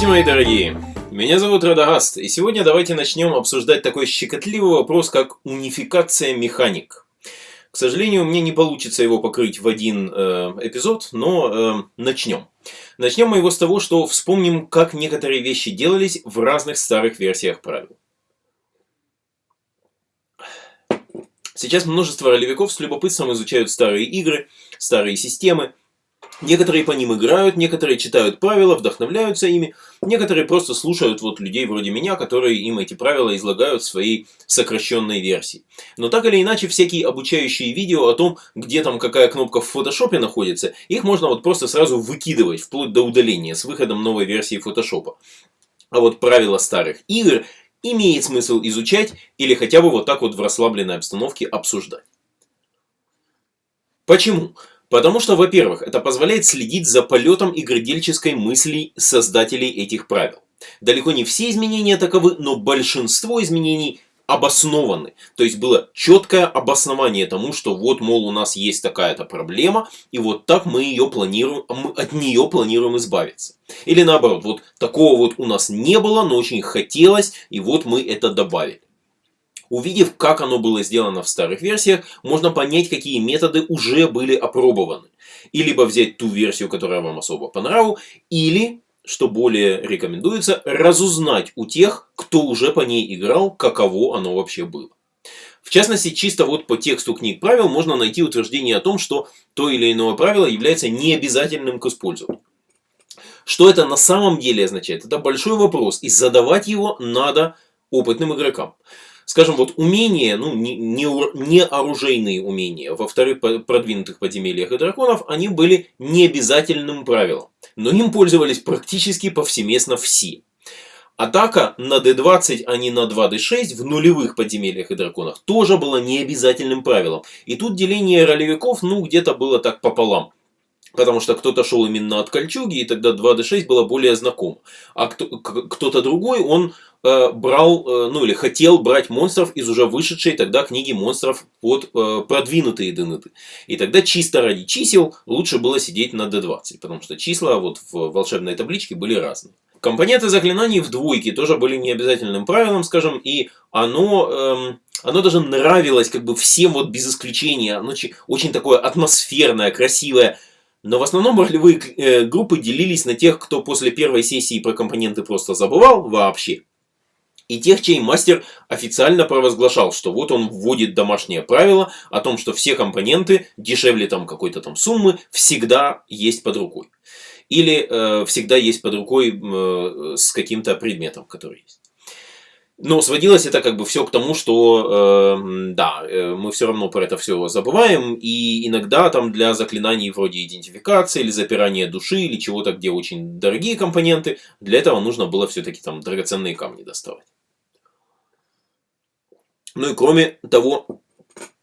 Здравствуйте, мои дорогие! Меня зовут Радагаст, и сегодня давайте начнем обсуждать такой щекотливый вопрос, как унификация механик. К сожалению, мне не получится его покрыть в один э, эпизод, но э, начнем. Начнем мы его с того, что вспомним, как некоторые вещи делались в разных старых версиях правил. Сейчас множество ролевиков с любопытством изучают старые игры, старые системы, Некоторые по ним играют, некоторые читают правила, вдохновляются ими, некоторые просто слушают вот людей вроде меня, которые им эти правила излагают в своей сокращенной версии. Но так или иначе, всякие обучающие видео о том, где там какая кнопка в фотошопе находится, их можно вот просто сразу выкидывать, вплоть до удаления, с выходом новой версии фотошопа. А вот правила старых игр имеет смысл изучать или хотя бы вот так вот в расслабленной обстановке обсуждать. Почему? Потому что, во-первых, это позволяет следить за полетом игродельческой мысли создателей этих правил. Далеко не все изменения таковы, но большинство изменений обоснованы. То есть было четкое обоснование тому, что вот, мол, у нас есть такая-то проблема, и вот так мы ее планируем, мы от нее планируем избавиться. Или наоборот, вот такого вот у нас не было, но очень хотелось, и вот мы это добавили. Увидев, как оно было сделано в старых версиях, можно понять, какие методы уже были опробованы. И либо взять ту версию, которая вам особо по нраву, или, что более рекомендуется, разузнать у тех, кто уже по ней играл, каково оно вообще было. В частности, чисто вот по тексту книг правил можно найти утверждение о том, что то или иное правило является необязательным к использованию. Что это на самом деле означает? Это большой вопрос, и задавать его надо опытным игрокам скажем, вот умения, ну, не, не, не оружейные умения во вторых продвинутых подземельях и драконов, они были необязательным правилом. Но им пользовались практически повсеместно все. Атака на d20, а не на 2d6 в нулевых подземельях и драконах тоже было необязательным правилом. И тут деление ролевиков, ну, где-то было так пополам. Потому что кто-то шел именно от кольчуги, и тогда 2d6 было более знакомо. А кто-то другой, он э, брал, э, ну или хотел брать монстров из уже вышедшей тогда книги монстров под э, продвинутые ДНТ. И тогда чисто ради чисел лучше было сидеть на d20, потому что числа вот в волшебной табличке были разные. Компоненты заклинаний в двойке тоже были необязательным правилом, скажем, и оно, эм, оно даже нравилось как бы всем вот без исключения. Оно очень такое атмосферное, красивое, но в основном ролевые э, группы делились на тех, кто после первой сессии про компоненты просто забывал вообще, и тех, чей мастер официально провозглашал, что вот он вводит домашнее правило о том, что все компоненты дешевле там какой-то там суммы всегда есть под рукой. Или э, всегда есть под рукой э, с каким-то предметом, который есть. Но сводилось это как бы все к тому, что э, да, э, мы все равно про это все забываем, и иногда там для заклинаний вроде идентификации или запирания души или чего-то, где очень дорогие компоненты, для этого нужно было все-таки там драгоценные камни доставать. Ну и кроме того,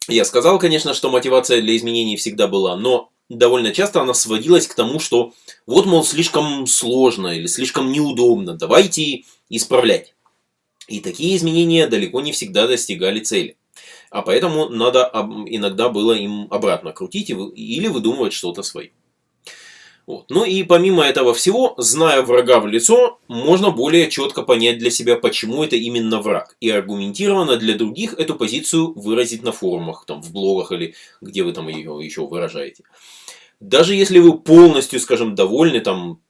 я сказал, конечно, что мотивация для изменений всегда была, но довольно часто она сводилась к тому, что вот, мол, слишком сложно или слишком неудобно, давайте исправлять. И такие изменения далеко не всегда достигали цели. А поэтому надо иногда было им обратно крутить или выдумывать что-то свое. Вот. Ну и помимо этого всего, зная врага в лицо, можно более четко понять для себя, почему это именно враг. И аргументированно для других эту позицию выразить на форумах, там, в блогах или где вы там ее еще выражаете. Даже если вы полностью, скажем, довольны там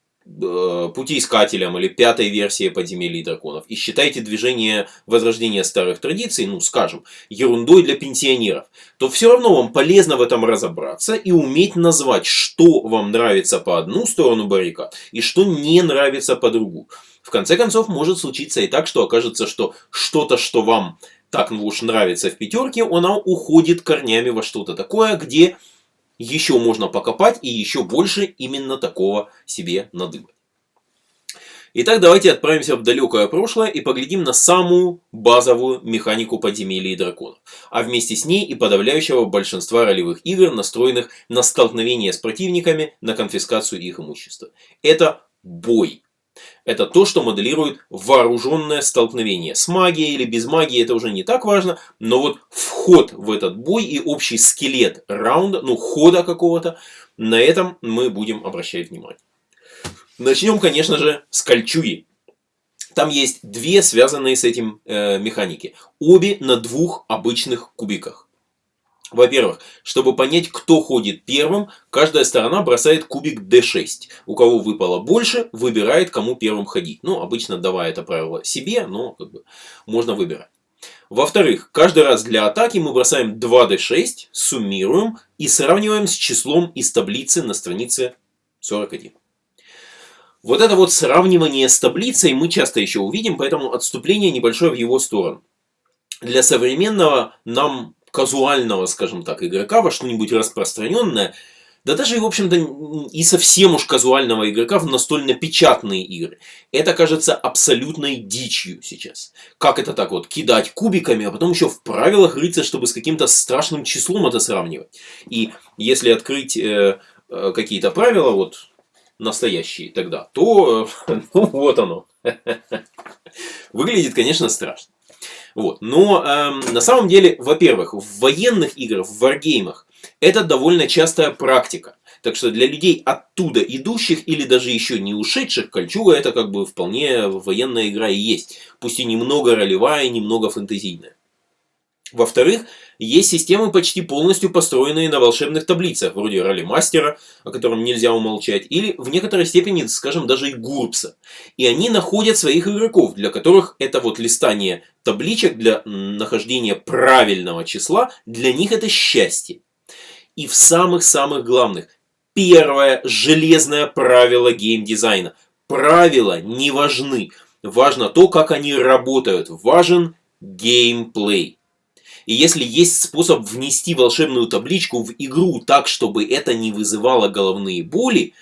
путеискателям или пятой версии подземелий драконов и считаете движение возрождения старых традиций, ну скажем, ерундой для пенсионеров, то все равно вам полезно в этом разобраться и уметь назвать, что вам нравится по одну сторону баррикад и что не нравится по другую. В конце концов, может случиться и так, что окажется, что что-то, что вам так ну уж нравится в пятерке, оно уходит корнями во что-то такое, где еще можно покопать и еще больше именно такого себе надыбать. Итак, давайте отправимся в далекое прошлое и поглядим на самую базовую механику подземелья и драконов, а вместе с ней и подавляющего большинства ролевых игр, настроенных на столкновение с противниками, на конфискацию их имущества. Это бой. Это то, что моделирует вооруженное столкновение. С магией или без магии это уже не так важно, но вот вход в этот бой и общий скелет раунда, ну хода какого-то, на этом мы будем обращать внимание. Начнем, конечно же, с кольчуги. Там есть две связанные с этим э, механики. Обе на двух обычных кубиках. Во-первых, чтобы понять, кто ходит первым, каждая сторона бросает кубик d6. У кого выпало больше, выбирает, кому первым ходить. Ну, обычно давая это правило себе, но как бы, можно выбирать. Во-вторых, каждый раз для атаки мы бросаем 2d6, суммируем и сравниваем с числом из таблицы на странице 41. Вот это вот сравнивание с таблицей мы часто еще увидим, поэтому отступление небольшое в его сторону. Для современного нам казуального, скажем так, игрока во что-нибудь распространенное, да даже, в общем-то, и совсем уж казуального игрока в настольно-печатные игры. Это кажется абсолютной дичью сейчас. Как это так вот, кидать кубиками, а потом еще в правилах рыться, чтобы с каким-то страшным числом это сравнивать. И если открыть э, э, какие-то правила, вот настоящие тогда, то э, ну, вот оно. Выглядит, конечно, страшно. Вот. Но э, на самом деле, во-первых, в военных играх, в варгеймах, это довольно частая практика. Так что для людей оттуда идущих или даже еще не ушедших, Кольчуга это как бы вполне военная игра и есть. Пусть и немного ролевая, немного фэнтезийная. Во-вторых, есть системы почти полностью построенные на волшебных таблицах, вроде роли мастера, о котором нельзя умолчать, или в некоторой степени, скажем, даже и гурпса. И они находят своих игроков, для которых это вот листание табличек для нахождения правильного числа, для них это счастье. И в самых-самых главных, первое железное правило геймдизайна. Правила не важны. Важно то, как они работают. Важен геймплей. И если есть способ внести волшебную табличку в игру так, чтобы это не вызывало головные боли,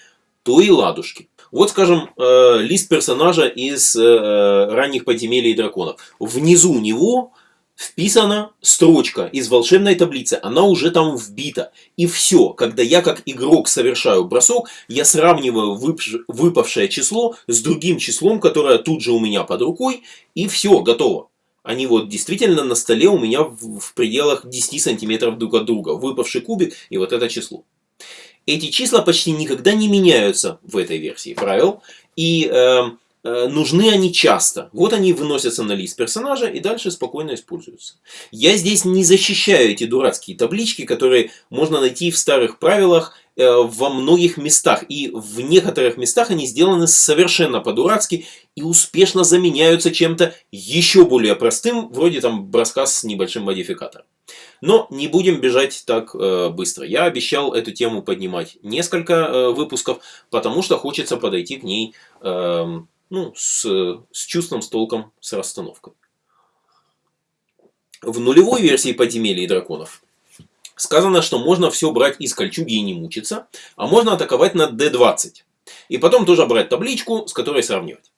то и ладушки. Вот, скажем, э, лист персонажа из э, ранних подземелий и драконов. Внизу него вписана строчка из волшебной таблицы, она уже там вбита. И все, когда я как игрок совершаю бросок, я сравниваю выпавшее число с другим числом, которое тут же у меня под рукой, и все, готово. Они вот действительно на столе у меня в, в пределах 10 сантиметров друг от друга. Выпавший кубик и вот это число. Эти числа почти никогда не меняются в этой версии правил. И э, нужны они часто. Вот они выносятся на лист персонажа и дальше спокойно используются. Я здесь не защищаю эти дурацкие таблички, которые можно найти в старых правилах Э, во многих местах. И в некоторых местах они сделаны совершенно по-дурацки и успешно заменяются чем-то еще более простым, вроде там броска с небольшим модификатором. Но не будем бежать так э, быстро. Я обещал эту тему поднимать несколько э, выпусков, потому что хочется подойти к ней э, ну, с, с чувством, с толком, с расстановкой. В нулевой версии подземелья драконов сказано, что можно все брать из кольчуги и не мучиться, а можно атаковать на d20. И потом тоже брать табличку, с которой сравнивать.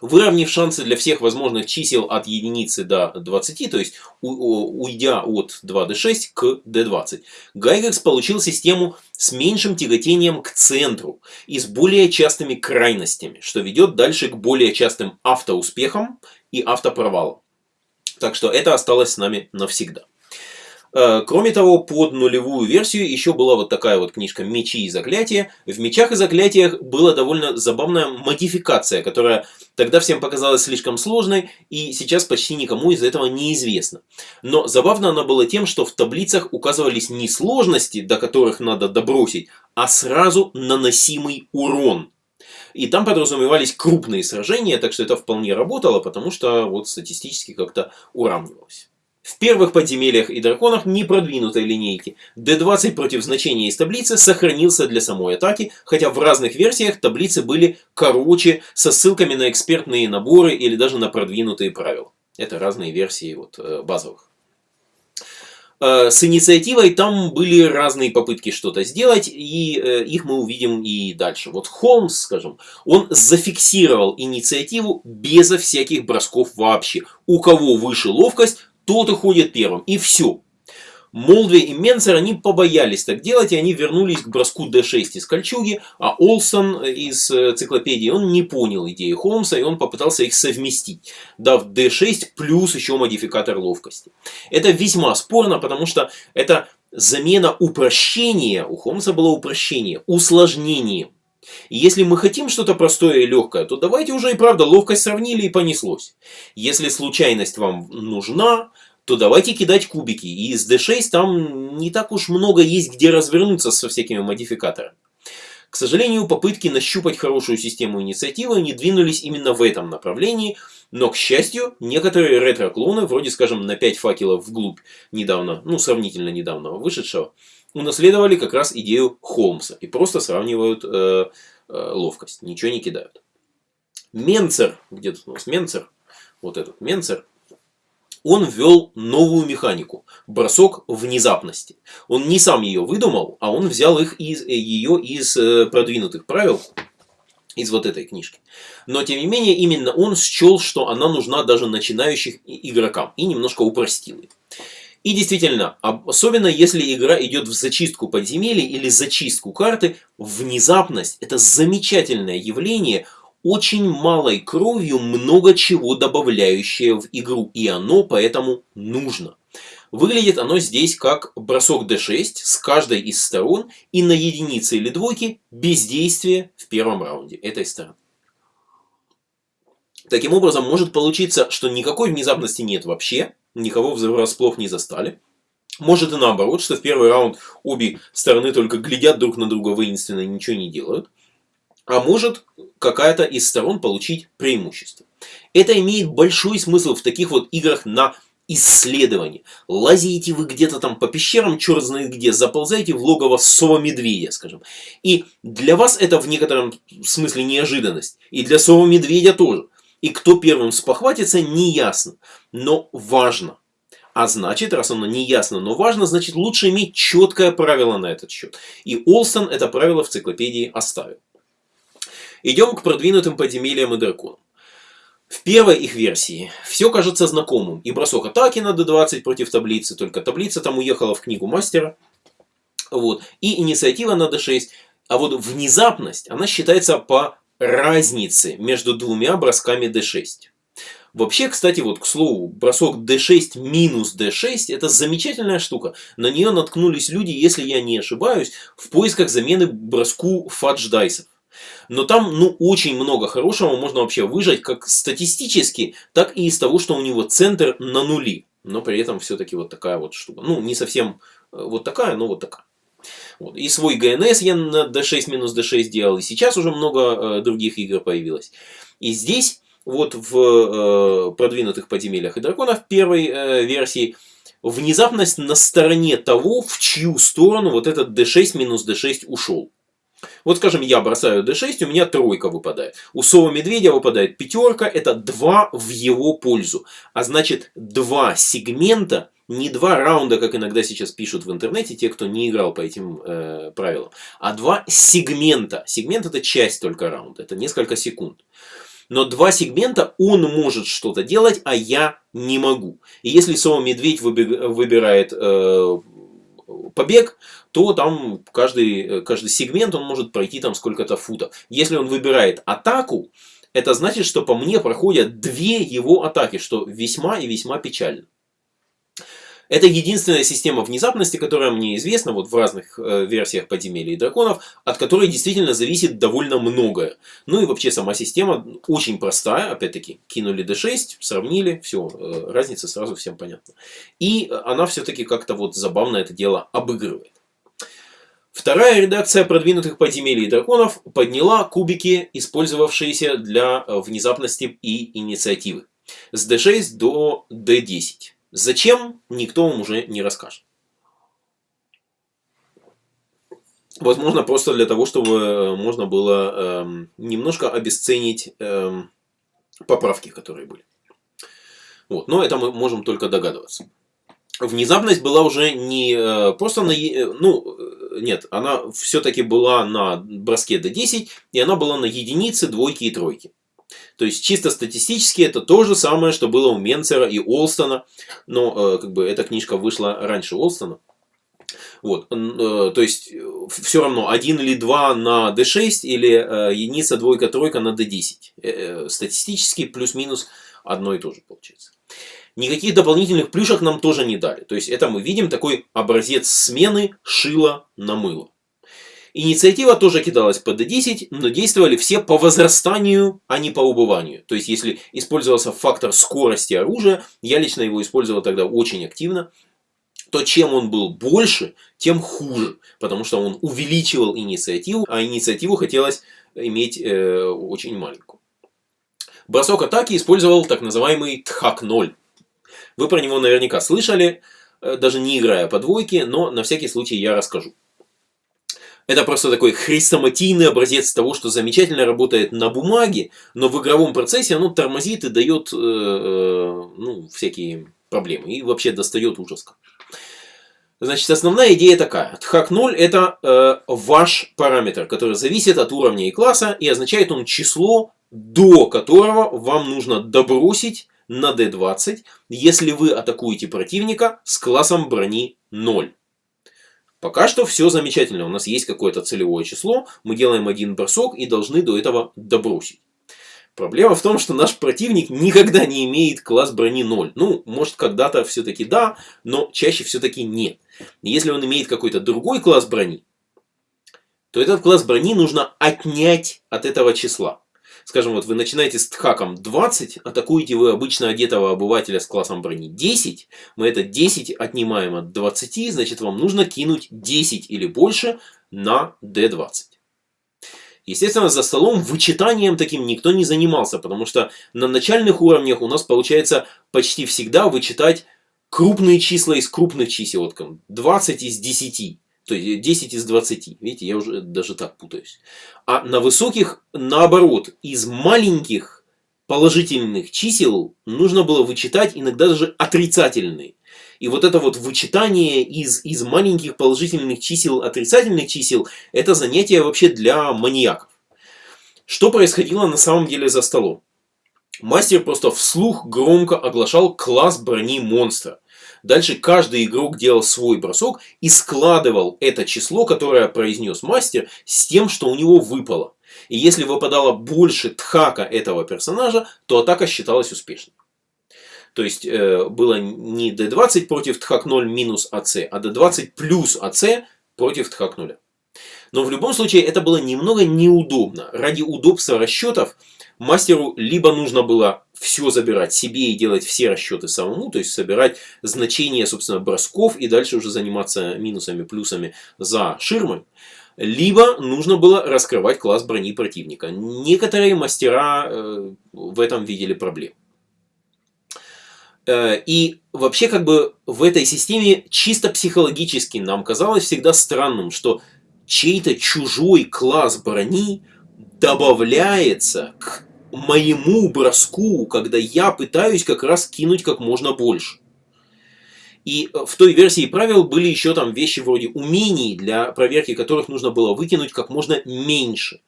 Выровняв шансы для всех возможных чисел от единицы до 20, то есть уйдя от 2d6 к d20, Гайгекс получил систему с меньшим тяготением к центру и с более частыми крайностями, что ведет дальше к более частым автоуспехам и автопровалам. Так что это осталось с нами навсегда. Э, кроме того, под нулевую версию еще была вот такая вот книжка «Мечи и заклятия». В «Мечах и заклятиях» была довольно забавная модификация, которая тогда всем показалась слишком сложной, и сейчас почти никому из этого не известно. Но забавно она была тем, что в таблицах указывались не сложности, до которых надо добросить, а сразу наносимый урон. И там подразумевались крупные сражения, так что это вполне работало, потому что вот статистически как-то уравнивалось. В первых подземельях и драконах не продвинутой линейки. D20 против значения из таблицы сохранился для самой атаки, хотя в разных версиях таблицы были короче, со ссылками на экспертные наборы или даже на продвинутые правила. Это разные версии вот, э, базовых. Э, с инициативой там были разные попытки что-то сделать, и э, их мы увидим и дальше. Вот Холмс, скажем, он зафиксировал инициативу безо всяких бросков вообще. У кого выше ловкость, тот уходит первым. И все. Молдви и Менцер, они побоялись так делать, и они вернулись к броску D6 из кольчуги, а Олсон из э, циклопедии, он не понял идеи Холмса, и он попытался их совместить, дав D6 плюс еще модификатор ловкости. Это весьма спорно, потому что это замена упрощения, у Холмса было упрощение, усложнением. И если мы хотим что-то простое и легкое, то давайте уже и правда ловкость сравнили и понеслось. Если случайность вам нужна, то давайте кидать кубики. И из D6 там не так уж много есть где развернуться со всякими модификаторами. К сожалению, попытки нащупать хорошую систему инициативы не двинулись именно в этом направлении, но, к счастью, некоторые ретро-клоны, вроде, скажем, на 5 факелов вглубь недавно, ну, сравнительно недавно вышедшего, унаследовали как раз идею Холмса и просто сравнивают э, э, ловкость, ничего не кидают. Менцер, где тут у нас Менцер, вот этот Менцер, он ввел новую механику – бросок внезапности. Он не сам ее выдумал, а он взял их из, э, ее из э, продвинутых правил, из вот этой книжки. Но, тем не менее, именно он счел, что она нужна даже начинающим игрокам, и немножко упростил ее. И действительно, особенно если игра идет в зачистку подземелья или зачистку карты, внезапность – это замечательное явление – очень малой кровью много чего добавляющее в игру, и оно поэтому нужно. Выглядит оно здесь как бросок d6 с каждой из сторон и на единице или двойке бездействие в первом раунде этой стороны. Таким образом, может получиться, что никакой внезапности нет вообще, никого врасплох не застали. Может и наоборот, что в первый раунд обе стороны только глядят друг на друга воинственно и ничего не делают а может какая-то из сторон получить преимущество. Это имеет большой смысл в таких вот играх на исследование. Лазите вы где-то там по пещерам, черт знает где, заползаете в логово сова-медведя, скажем. И для вас это в некотором смысле неожиданность. И для сова-медведя тоже. И кто первым спохватится, не ясно. Но важно. А значит, раз оно не ясно, но важно, значит лучше иметь четкое правило на этот счет. И Олстон это правило в циклопедии оставил. Идем к продвинутым подземельям и драконам. В первой их версии все кажется знакомым. И бросок атаки на d20 против таблицы, только таблица там уехала в книгу мастера. Вот. И инициатива на d6. А вот внезапность, она считается по разнице между двумя бросками d6. Вообще, кстати, вот к слову, бросок d6 минус d6 это замечательная штука. На нее наткнулись люди, если я не ошибаюсь, в поисках замены броску фадж дайсов. Но там, ну, очень много хорошего можно вообще выжать, как статистически, так и из того, что у него центр на нули. Но при этом все-таки вот такая вот штука. Ну, не совсем э, вот такая, но вот такая. Вот. И свой ГНС я на D6 минус D6 делал. И сейчас уже много э, других игр появилось. И здесь, вот в э, продвинутых подземельях и драконах первой э, версии, внезапность на стороне того, в чью сторону вот этот D6 минус D6 ушел. Вот, скажем, я бросаю d6, у меня тройка выпадает. У Сова Медведя выпадает пятерка, это 2 в его пользу. А значит, два сегмента, не два раунда, как иногда сейчас пишут в интернете, те, кто не играл по этим э, правилам, а два сегмента. Сегмент это часть только раунда, это несколько секунд. Но два сегмента он может что-то делать, а я не могу. И если Сова Медведь выбирает э, побег, то там каждый, э, каждый сегмент он может пройти там сколько-то футов. Если он выбирает атаку, это значит, что по мне проходят две его атаки, что весьма и весьма печально. Это единственная система внезапности, которая мне известна вот в разных э, версиях подземелья и драконов, от которой действительно зависит довольно многое. Ну и вообще сама система очень простая, опять-таки, кинули d6, сравнили, все, э, разница сразу всем понятна. И она все-таки как-то вот забавно это дело обыгрывает. Вторая редакция продвинутых подземелий и драконов подняла кубики, использовавшиеся для э, внезапности и инициативы. С d6 до d10. Зачем, никто вам уже не расскажет. Возможно, просто для того, чтобы э, можно было э, немножко обесценить э, поправки, которые были. Вот. Но это мы можем только догадываться. Внезапность была уже не э, просто на... Э, ну, нет, она все-таки была на броске до 10, и она была на единицы, двойки и тройки. То есть чисто статистически это то же самое, что было у Менцера и Олстона. Но э, как бы эта книжка вышла раньше Олстона. Вот, э, то есть все равно один или два на d6 или э, единица, двойка, тройка на d10. Статистически плюс-минус одно и то же получается. Никаких дополнительных плюшек нам тоже не дали. То есть это мы видим такой образец смены шила на мыло. Инициатива тоже кидалась по D10, но действовали все по возрастанию, а не по убыванию. То есть, если использовался фактор скорости оружия, я лично его использовал тогда очень активно, то чем он был больше, тем хуже. Потому что он увеличивал инициативу, а инициативу хотелось иметь э, очень маленькую. Бросок атаки использовал так называемый Тхак-0. Вы про него наверняка слышали, э, даже не играя по двойке, но на всякий случай я расскажу. Это просто такой хрестоматийный образец того, что замечательно работает на бумаге, но в игровом процессе оно тормозит и дает э, э, ну, всякие проблемы. И вообще достает ужас. Значит, основная идея такая. Тхак 0 это э, ваш параметр, который зависит от уровня и класса, и означает он число, до которого вам нужно добросить на d20, если вы атакуете противника с классом брони 0. Пока что все замечательно. У нас есть какое-то целевое число. Мы делаем один бросок и должны до этого добросить. Проблема в том, что наш противник никогда не имеет класс брони 0. Ну, может когда-то все-таки да, но чаще все-таки нет. Если он имеет какой-то другой класс брони, то этот класс брони нужно отнять от этого числа. Скажем, вот вы начинаете с тхаком 20, атакуете вы обычно одетого обывателя с классом брони 10. Мы это 10 отнимаем от 20, значит вам нужно кинуть 10 или больше на d20. Естественно, за столом вычитанием таким никто не занимался, потому что на начальных уровнях у нас получается почти всегда вычитать крупные числа из крупных чисел. Вот 20 из 10. То есть 10 из 20. Видите, я уже даже так путаюсь. А на высоких, наоборот, из маленьких положительных чисел нужно было вычитать иногда даже отрицательные. И вот это вот вычитание из, из маленьких положительных чисел отрицательных чисел, это занятие вообще для маньяков. Что происходило на самом деле за столом? Мастер просто вслух громко оглашал класс брони монстра. Дальше каждый игрок делал свой бросок и складывал это число, которое произнес мастер, с тем, что у него выпало. И если выпадало больше тхака этого персонажа, то атака считалась успешной. То есть э, было не d20 против тхак 0 минус АЦ, а d20 плюс АЦ против тхак 0. Но в любом случае это было немного неудобно. Ради удобства расчетов мастеру либо нужно было все забирать себе и делать все расчеты самому, то есть собирать значения, собственно, бросков и дальше уже заниматься минусами, плюсами за ширмой. Либо нужно было раскрывать класс брони противника. Некоторые мастера э, в этом видели проблем. Э, и вообще как бы в этой системе чисто психологически нам казалось всегда странным, что чей-то чужой класс брони добавляется к моему броску, когда я пытаюсь как раз кинуть как можно больше. И э, в той версии правил были еще там вещи вроде умений, для проверки которых нужно было выкинуть как можно меньше.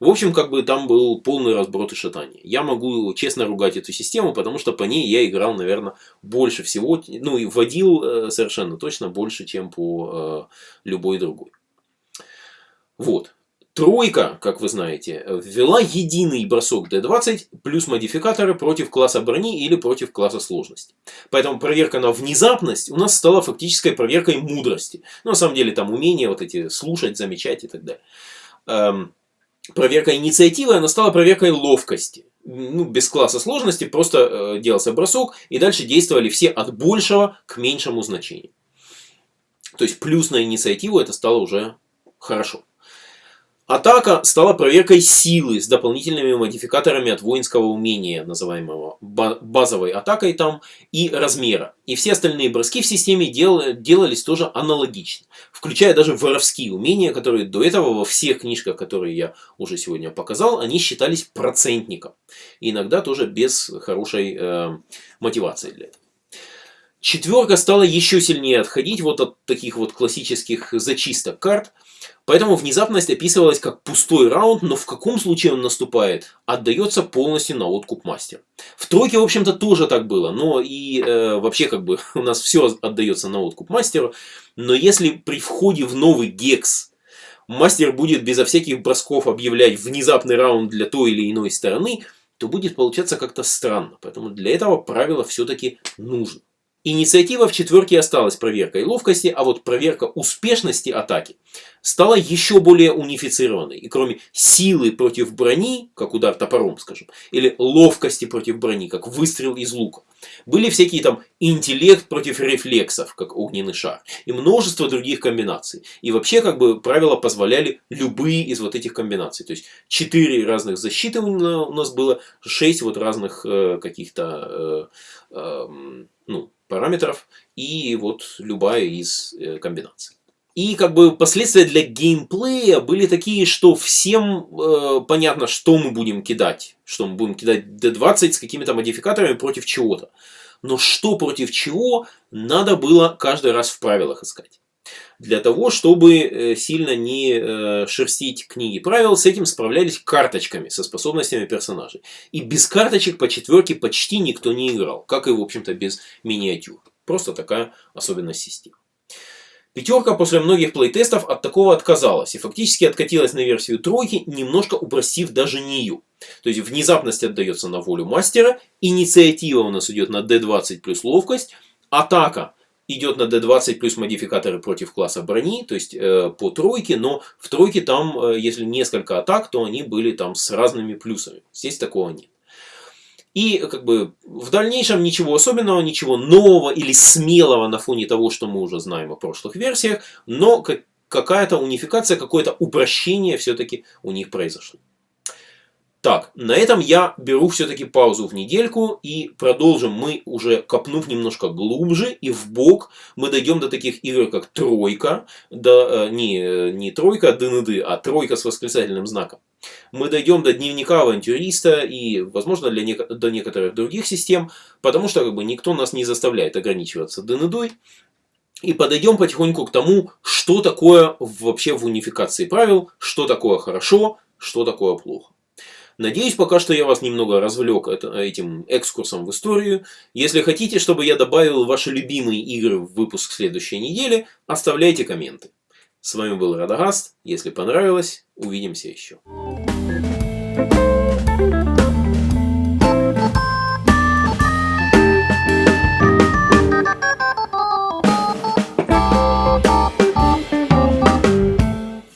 В общем, как бы там был полный разброд и шатание. Я могу честно ругать эту систему, потому что по ней я играл, наверное, больше всего, ну и вводил э, совершенно точно больше, чем по э, любой другой. Вот. Тройка, как вы знаете, ввела единый бросок D20 плюс модификаторы против класса брони или против класса сложности. Поэтому проверка на внезапность у нас стала фактической проверкой мудрости. Ну, на самом деле там умения вот эти слушать, замечать и так далее. Эм, проверка инициативы, она стала проверкой ловкости. Ну, без класса сложности просто э, делался бросок и дальше действовали все от большего к меньшему значению. То есть плюс на инициативу это стало уже хорошо. Атака стала проверкой силы с дополнительными модификаторами от воинского умения, называемого базовой атакой там, и размера. И все остальные броски в системе дел, делались тоже аналогично, включая даже воровские умения, которые до этого во всех книжках, которые я уже сегодня показал, они считались процентником. Иногда тоже без хорошей э, мотивации для этого. Четверка стала еще сильнее отходить вот от таких вот классических зачисток карт. Поэтому внезапность описывалась как пустой раунд, но в каком случае он наступает, отдается полностью на откуп мастера. В тройке, в общем-то, тоже так было, но и э, вообще как бы у нас все отдается на откуп мастеру. Но если при входе в новый гекс мастер будет безо всяких бросков объявлять внезапный раунд для той или иной стороны, то будет получаться как-то странно. Поэтому для этого правило все-таки нужно. Инициатива в четверке осталась проверкой ловкости, а вот проверка успешности атаки стала еще более унифицированной. И кроме силы против брони, как удар топором, скажем, или ловкости против брони, как выстрел из лука, были всякие там интеллект против рефлексов, как огненный шар, и множество других комбинаций. И вообще, как бы, правила позволяли любые из вот этих комбинаций. То есть, четыре разных защиты у нас было, шесть вот разных э, каких-то, э, э, ну, параметров и вот любая из э, комбинаций. И как бы последствия для геймплея были такие, что всем э, понятно, что мы будем кидать. Что мы будем кидать D20 с какими-то модификаторами против чего-то. Но что против чего, надо было каждый раз в правилах искать. Для того, чтобы э, сильно не э, шерстить книги правил, с этим справлялись карточками со способностями персонажей. И без карточек по четверке почти никто не играл, как и, в общем-то, без миниатюр. Просто такая особенность системы. Пятерка после многих плейтестов от такого отказалась и фактически откатилась на версию тройки, немножко упростив даже нее. То есть внезапность отдается на волю мастера, инициатива у нас идет на D20 плюс ловкость, атака идет на D20 плюс модификаторы против класса брони, то есть э, по тройке, но в тройке там, э, если несколько атак, то они были там с разными плюсами. Здесь такого нет. И как бы в дальнейшем ничего особенного, ничего нового или смелого на фоне того, что мы уже знаем о прошлых версиях, но какая-то унификация, какое-то упрощение все-таки у них произошло. Так, на этом я беру все-таки паузу в недельку и продолжим мы уже копнув немножко глубже и в бок мы дойдем до таких игр как Тройка, до, э, не, не Тройка ДНД, а Тройка с восклицательным знаком. Мы дойдем до дневника авантюриста и, возможно, для не, до некоторых других систем, потому что как бы, никто нас не заставляет ограничиваться ДНД. И подойдем потихоньку к тому, что такое вообще в унификации правил, что такое хорошо, что такое плохо. Надеюсь, пока что я вас немного развлек этим экскурсом в историю. Если хотите, чтобы я добавил ваши любимые игры в выпуск следующей недели, оставляйте комменты. С вами был Радагаст. Если понравилось, увидимся еще.